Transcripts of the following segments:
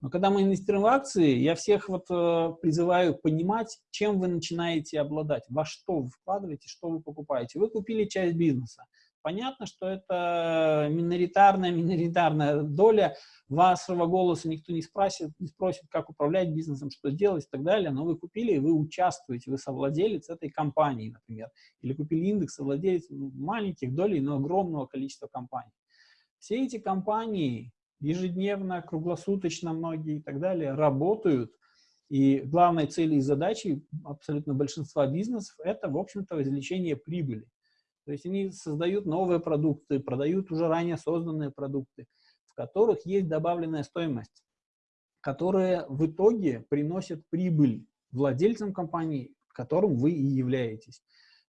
Но когда мы инвестируем в акции, я всех вот э, призываю понимать, чем вы начинаете обладать, во что вы вкладываете, что вы покупаете. Вы купили часть бизнеса. Понятно, что это миноритарная, миноритарная доля. Вашего голоса никто не спросит, не спросит, как управлять бизнесом, что делать и так далее. Но вы купили, и вы участвуете, вы совладелец этой компании, например. Или купили индекс, совладелец маленьких долей, но огромного количества компаний. Все эти компании ежедневно, круглосуточно многие и так далее работают. И главной целью и задачей абсолютно большинства бизнесов – это, в общем-то, извлечение прибыли. То есть они создают новые продукты, продают уже ранее созданные продукты, в которых есть добавленная стоимость, которые в итоге приносят прибыль владельцам компании, которым вы и являетесь.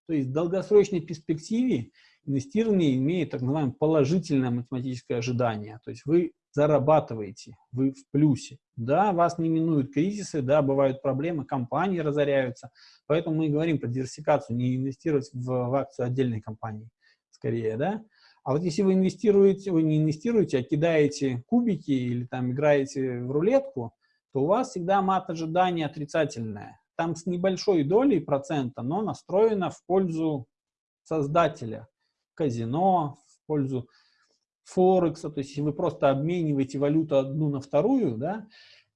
То есть в долгосрочной перспективе инвестирование имеет так называемое положительное математическое ожидание. То есть вы зарабатываете, вы в плюсе. Да, вас не минуют кризисы, да, бывают проблемы, компании разоряются. Поэтому мы говорим про диверсификацию, не инвестировать в, в акцию отдельной компании, скорее, да. А вот если вы инвестируете, вы не инвестируете, а кидаете кубики или там играете в рулетку, то у вас всегда мат ожидания отрицательное. Там с небольшой долей процента, но настроено в пользу создателя казино, в пользу Форекса, то есть вы просто обмениваете валюту одну на вторую, да,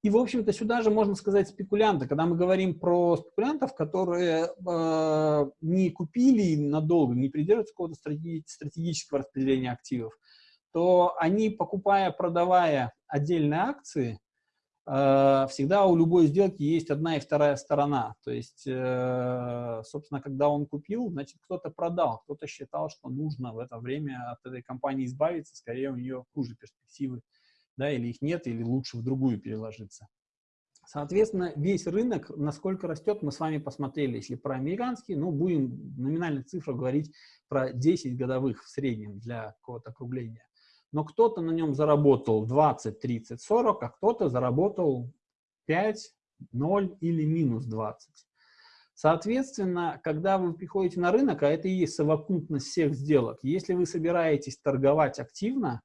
и, в общем-то, сюда же можно сказать спекулянты. Когда мы говорим про спекулянтов, которые э, не купили надолго, не придерживаются какого-то стратегического распределения активов, то они, покупая, продавая отдельные акции, всегда у любой сделки есть одна и вторая сторона. То есть, э, собственно, когда он купил, значит, кто-то продал, кто-то считал, что нужно в это время от этой компании избавиться, скорее у нее хуже перспективы, да, или их нет, или лучше в другую переложиться. Соответственно, весь рынок, насколько растет, мы с вами посмотрели. Если про американский, ну, будем номинальных цифрах говорить про 10 годовых в среднем для какого-то округления но кто-то на нем заработал 20, 30, 40, а кто-то заработал 5, 0 или минус 20. Соответственно, когда вы приходите на рынок, а это и есть совокупность всех сделок, если вы собираетесь торговать активно,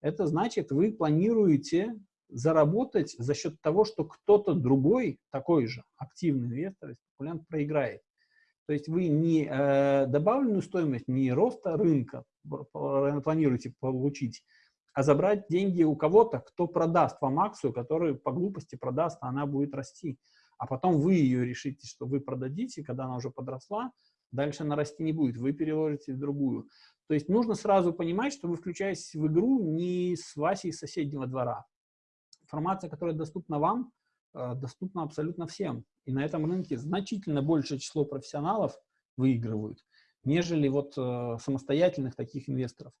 это значит, вы планируете заработать за счет того, что кто-то другой, такой же активный инвестор, спекулянт, проиграет. То есть вы не э, добавленную стоимость, не роста рынка планируете получить, а забрать деньги у кого-то, кто продаст вам акцию, которую по глупости продаст, а она будет расти. А потом вы ее решите, что вы продадите, когда она уже подросла, дальше она расти не будет, вы переложите в другую. То есть нужно сразу понимать, что вы включаетесь в игру не с Васей соседнего двора. Информация, которая доступна вам, э, доступна абсолютно всем. И на этом рынке значительно большее число профессионалов выигрывают, нежели вот э, самостоятельных таких инвесторов.